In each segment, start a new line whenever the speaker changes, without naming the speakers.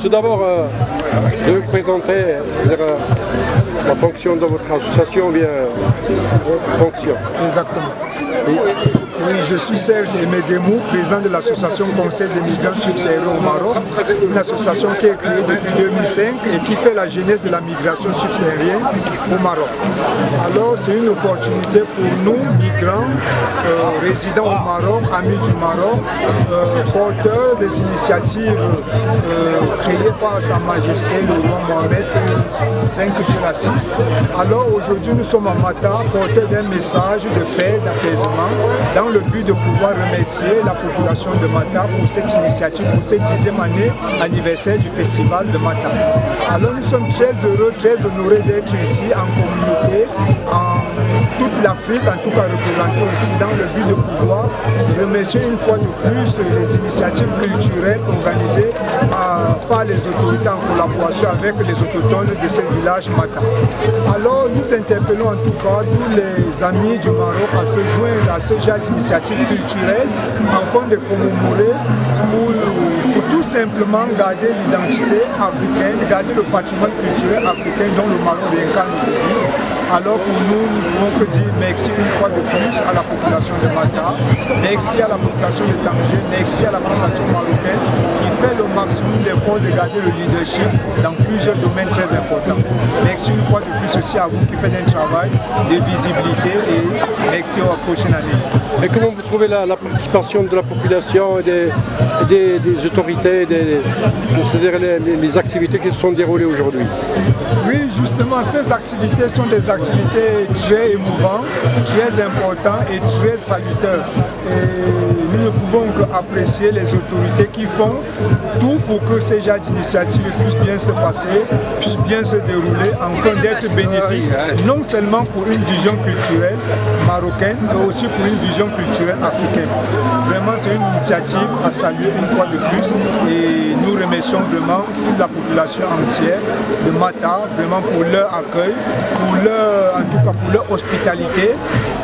tout d'abord, euh, de vous présenter euh, la fonction de votre association ou bien votre fonction.
Exactement. Oui, je suis Serge Emedemou, président de l'association Conseil des migrants subsahariens au Maroc, une association qui est créée depuis 2005 et qui fait la genèse de la migration subsaharienne au Maroc. Alors c'est une opportunité pour nous, migrants, euh, résidents au Maroc, amis du Maroc, euh, porteurs des initiatives euh, créées par Sa Majesté le roi Mohamed V raciste. Alors aujourd'hui nous sommes à Mata, porteurs d'un message de paix, d'apaisement, le but de pouvoir remercier la population de Mata pour cette initiative, pour cette dixième année anniversaire du festival de Mata. Alors nous sommes très heureux, très honorés d'être ici en communauté, en toute l'Afrique, en tout cas représentée ici, dans le but de pouvoir remercier une fois de plus les initiatives culturelles organisées les autorités en collaboration avec les autochtones de ce village Mata. Alors nous interpellons en tout cas tous les amis du Maroc à se joindre à ce genre d'initiative culturelle afin de commémorer pour, tout simplement garder l'identité africaine, garder le patrimoine culturel africain dont le Maroc réincarne aujourd'hui. Alors pour nous, nous ne pouvons que dire merci une fois de plus à la population de Mata, merci à la population de Tanger, merci à la population marocaine qui fait le maximum d'efforts de garder le leadership dans plusieurs domaines très importants. Merci une fois de plus aussi à vous qui faites un travail de visibilité et merci à la prochaine année.
Et comment vous trouvez la, participation de la population et des, autorités, c'est-à-dire les, activités qui se sont déroulées aujourd'hui?
Oui, justement, ces activités sont des activités très émouvantes, très importantes et très salutaires. Et nous ne pouvons qu'apprécier les autorités qui font tout pour que ces genres d'initiatives puissent bien se passer, puissent bien se dérouler, afin d'être bénéfiques, non seulement pour une vision culturelle marocaine, mais aussi pour une vision culturelle africaine. Vraiment, c'est une initiative à saluer une fois de plus remercions vraiment toute la population entière de Mata, vraiment pour leur accueil, pour leur, en tout cas pour leur hospitalité,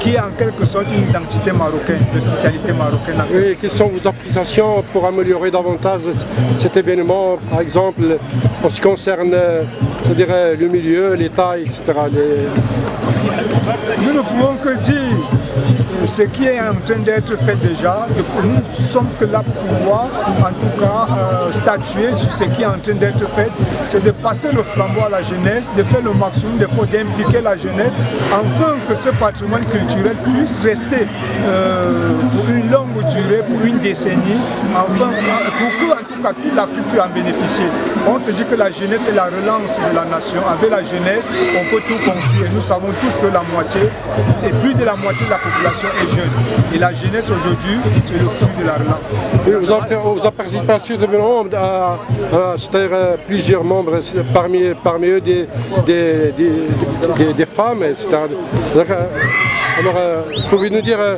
qui est en quelque sorte une identité marocaine, l'hospitalité marocaine.
Oui, quelles sont vos appréciations pour améliorer davantage cet événement, par exemple, en ce qui concerne le milieu, l'État, etc.
Nous ne pouvons que dire ce qui est en train d'être fait déjà, nous ne sommes que là pour pouvoir, en tout cas, euh, statuer sur ce qui est en train d'être fait, c'est de passer le flambeau à la jeunesse, de faire le maximum d'impliquer la jeunesse, afin que ce patrimoine culturel puisse rester euh, durée, pour une décennie, enfin, pour que, en tout cas, toute l'Afrique puisse en bénéficier. On se dit que la jeunesse est la relance de la nation. Avec la jeunesse, on peut tout construire. Nous savons tous que la moitié, et plus de la moitié de la population est jeune. Et la jeunesse aujourd'hui, c'est le fruit de la relance.
vous, avez, participé à, c'est-à-dire euh, plusieurs membres, parmi, parmi eux des, des, des, femmes, etc. Alors, euh, pouvez nous dire, euh,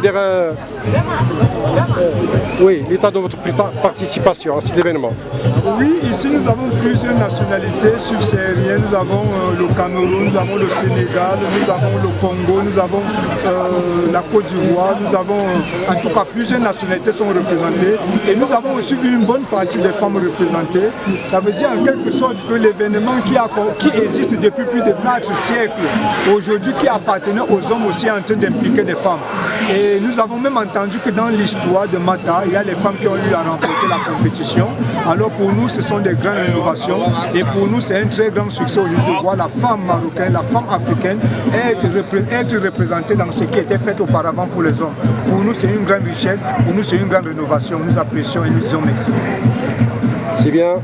dire euh, oui, l'état de votre participation à cet événement
Oui, ici nous avons plusieurs nationalités subsahariennes. Nous avons le Cameroun, nous avons le Sénégal, nous avons le Congo, nous avons la Côte d'Ivoire, nous avons en tout cas plusieurs nationalités sont représentées et nous avons aussi une bonne partie des femmes représentées. Ça veut dire en quelque sorte que l'événement qui, qui existe depuis plus de 4 siècles, aujourd'hui qui appartenait aux hommes aussi en train d'impliquer des femmes. Et nous avons même entendu que dans l'histoire de Mata, il y a les femmes qui ont eu à remporter la compétition. Alors pour nous, ce sont des grandes innovations et pour nous, c'est un très grand succès aujourd'hui de voir la femme marocaine, la femme africaine être représentée dans ce qui était fait auparavant pour les hommes. Pour nous, c'est une grande richesse, pour nous, c'est une grande rénovation. Nous apprécions et nous disons merci.
C'est bien.